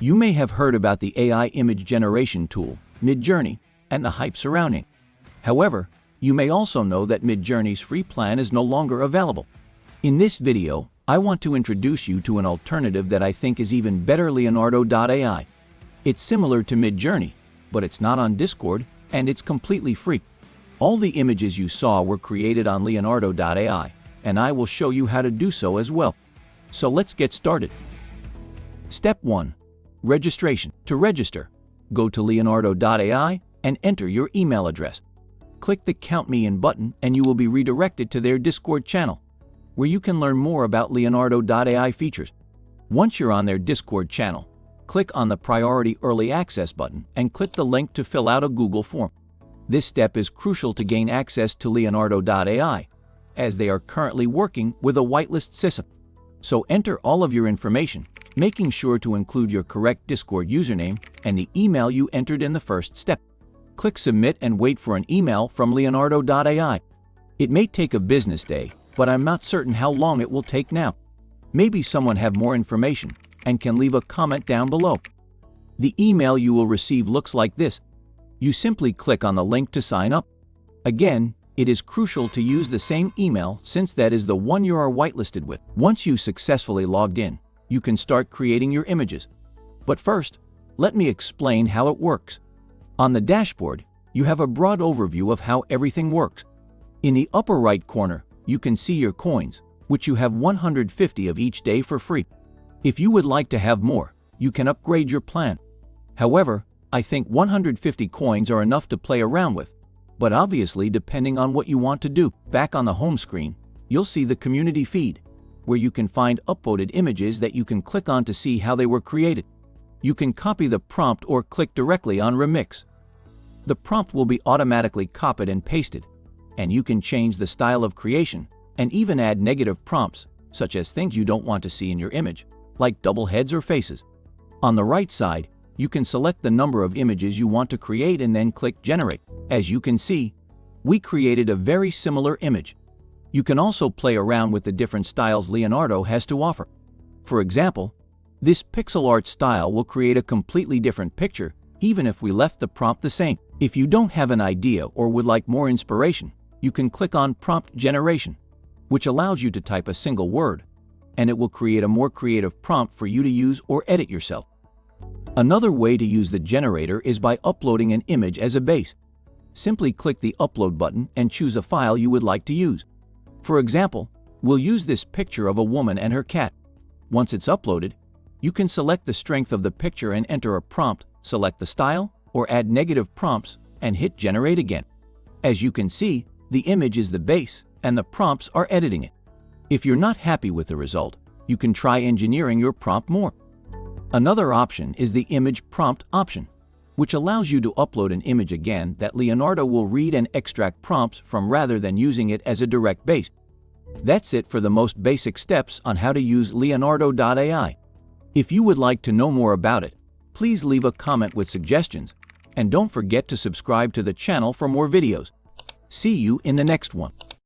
You may have heard about the AI image generation tool, Midjourney, and the hype surrounding. However, you may also know that Midjourney's free plan is no longer available. In this video, I want to introduce you to an alternative that I think is even better Leonardo.ai. It's similar to Midjourney, but it's not on Discord and it's completely free. All the images you saw were created on Leonardo.ai, and I will show you how to do so as well. So let's get started. Step 1. Registration. To register, go to leonardo.ai and enter your email address. Click the Count Me In button and you will be redirected to their Discord channel, where you can learn more about Leonardo.ai features. Once you're on their Discord channel, click on the Priority Early Access button and click the link to fill out a Google form. This step is crucial to gain access to Leonardo.ai, as they are currently working with a whitelist system. So enter all of your information, making sure to include your correct Discord username and the email you entered in the first step. Click Submit and wait for an email from Leonardo.ai. It may take a business day, but I'm not certain how long it will take now. Maybe someone have more information and can leave a comment down below. The email you will receive looks like this. You simply click on the link to sign up. Again, it is crucial to use the same email since that is the one you are whitelisted with. Once you successfully logged in, you can start creating your images. But first, let me explain how it works. On the dashboard, you have a broad overview of how everything works. In the upper right corner, you can see your coins, which you have 150 of each day for free. If you would like to have more, you can upgrade your plan. However, I think 150 coins are enough to play around with, but obviously depending on what you want to do. Back on the home screen, you'll see the community feed, where you can find upvoted images that you can click on to see how they were created. You can copy the prompt or click directly on Remix. The prompt will be automatically copied and pasted, and you can change the style of creation and even add negative prompts, such as things you don't want to see in your image, like double heads or faces. On the right side, you can select the number of images you want to create and then click Generate. As you can see, we created a very similar image. You can also play around with the different styles Leonardo has to offer. For example, this pixel art style will create a completely different picture even if we left the prompt the same. If you don't have an idea or would like more inspiration, you can click on Prompt Generation, which allows you to type a single word, and it will create a more creative prompt for you to use or edit yourself. Another way to use the generator is by uploading an image as a base. Simply click the Upload button and choose a file you would like to use. For example, we'll use this picture of a woman and her cat. Once it's uploaded, you can select the strength of the picture and enter a prompt, select the style, or add negative prompts and hit Generate again. As you can see, the image is the base and the prompts are editing it. If you're not happy with the result, you can try engineering your prompt more. Another option is the Image Prompt option, which allows you to upload an image again that Leonardo will read and extract prompts from rather than using it as a direct base. That's it for the most basic steps on how to use Leonardo.ai. If you would like to know more about it, please leave a comment with suggestions, and don't forget to subscribe to the channel for more videos. See you in the next one.